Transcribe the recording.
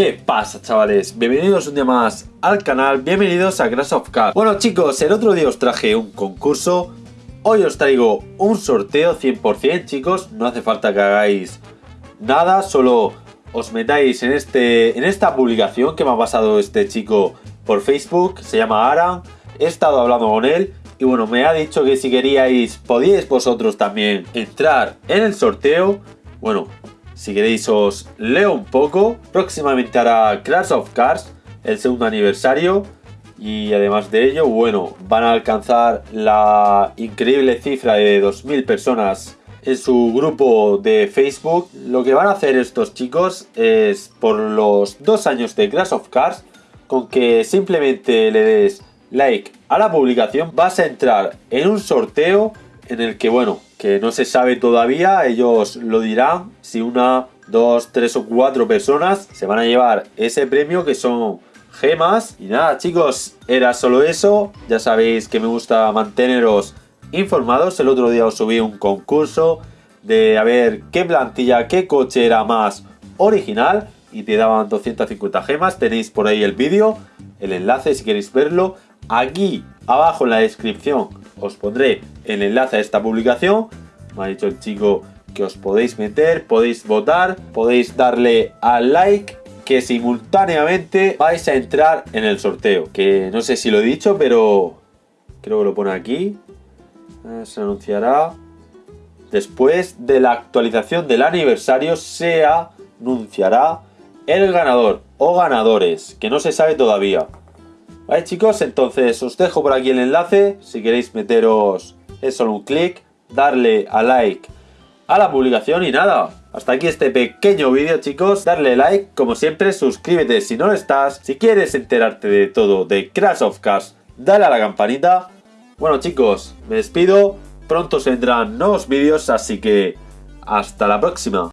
¿Qué pasa chavales? Bienvenidos un día más al canal, bienvenidos a Crash of Cars Bueno chicos, el otro día os traje un concurso. Hoy os traigo un sorteo 100% chicos. No hace falta que hagáis nada, solo os metáis en, este, en esta publicación que me ha pasado este chico por Facebook Se llama Aran, he estado hablando con él y bueno, me ha dicho que si queríais podíais vosotros también entrar en el sorteo. Bueno, si queréis os leo un poco. Próximamente hará Crash of Cars, el segundo aniversario. Y además de ello, bueno, van a alcanzar la increíble cifra de 2.000 personas en su grupo de Facebook. Lo que van a hacer estos chicos es por los dos años de Crash of Cars, con que simplemente le des like a la publicación, vas a entrar en un sorteo en el que, bueno, que no se sabe todavía, ellos lo dirán, si una, dos, tres o cuatro personas se van a llevar ese premio que son gemas. Y nada chicos, era solo eso, ya sabéis que me gusta manteneros informados, el otro día os subí un concurso de a ver qué plantilla, qué coche era más original y te daban 250 gemas, tenéis por ahí el vídeo, el enlace si queréis verlo, aquí abajo en la descripción os pondré el enlace a esta publicación. Me ha dicho el chico que os podéis meter, podéis votar, podéis darle al like que simultáneamente vais a entrar en el sorteo. Que no sé si lo he dicho, pero creo que lo pone aquí. Eh, se anunciará. Después de la actualización del aniversario se anunciará el ganador o ganadores, que no se sabe todavía. Vale chicos, entonces os dejo por aquí el enlace, si queréis meteros es solo un clic, darle a like a la publicación y nada, hasta aquí este pequeño vídeo chicos, darle like, como siempre suscríbete si no lo estás, si quieres enterarte de todo de Crash of Cars, dale a la campanita. Bueno chicos, me despido, pronto se vendrán nuevos vídeos, así que hasta la próxima.